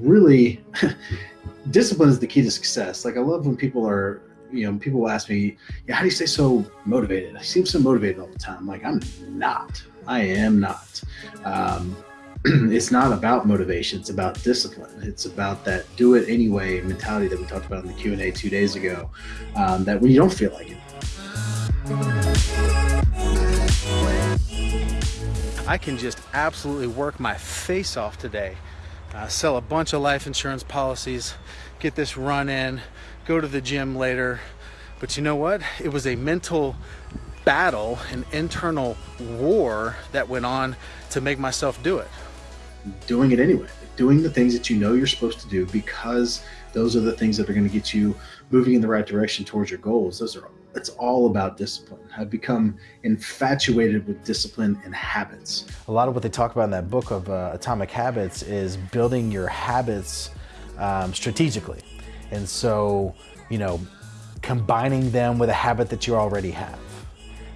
really discipline is the key to success. Like I love when people are, you know, people ask me, yeah, how do you stay so motivated? I seem so motivated all the time. I'm like, I'm not. I am not. Um, it's not about motivation. It's about discipline. It's about that do it anyway mentality that we talked about in the Q and A two days ago. Um, that when you don't feel like it. I can just absolutely work my face off today uh, sell a bunch of life insurance policies, get this run in, go to the gym later. But you know what? It was a mental battle, an internal war that went on to make myself do it. Doing it anyway, doing the things that you know you're supposed to do because those are the things that are going to get you moving in the right direction towards your goals. Those are it's all about discipline. I've become infatuated with discipline and habits. A lot of what they talk about in that book of uh, Atomic Habits is building your habits um, strategically. And so, you know, combining them with a habit that you already have,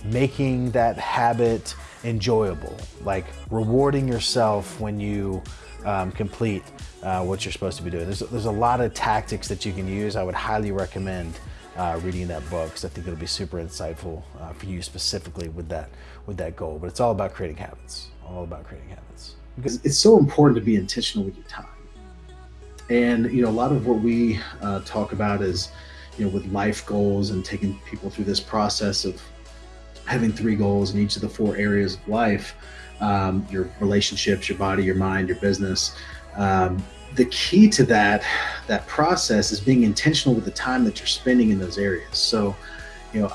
making that habit enjoyable, like rewarding yourself when you um, complete uh, what you're supposed to be doing. There's, there's a lot of tactics that you can use. I would highly recommend uh, reading that book because I think it'll be super insightful uh, for you specifically with that with that goal. But it's all about creating habits. All about creating habits. Because it's so important to be intentional with your time. And you know, a lot of what we uh, talk about is, you know, with life goals and taking people through this process of having three goals in each of the four areas of life um, your relationships, your body, your mind, your business. Um, the key to that that process is being intentional with the time that you're spending in those areas. So, you know,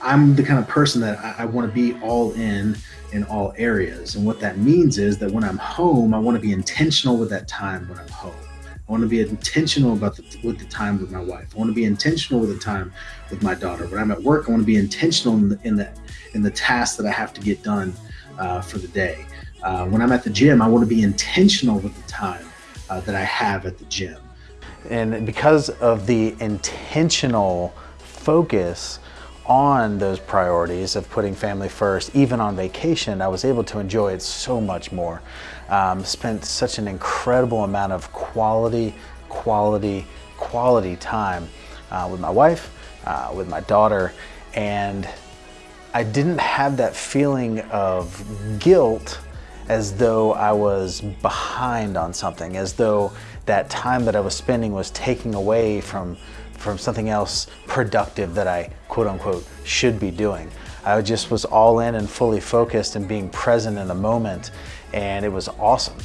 I'm the kind of person that I, I want to be all in in all areas. And what that means is that when I'm home, I want to be intentional with that time when I'm home. I want to be intentional about the, with the time with my wife. I want to be intentional with the time with my daughter. When I'm at work, I want to be intentional in the in the, in the tasks that I have to get done uh, for the day. Uh, when I'm at the gym, I want to be intentional with the time uh, that I have at the gym. And because of the intentional focus on those priorities of putting family first, even on vacation, I was able to enjoy it so much more. Um, spent such an incredible amount of quality, quality, quality time uh, with my wife, uh, with my daughter, and I didn't have that feeling of guilt as though I was behind on something, as though that time that I was spending was taking away from, from something else productive that I quote unquote should be doing. I just was all in and fully focused and being present in the moment and it was awesome.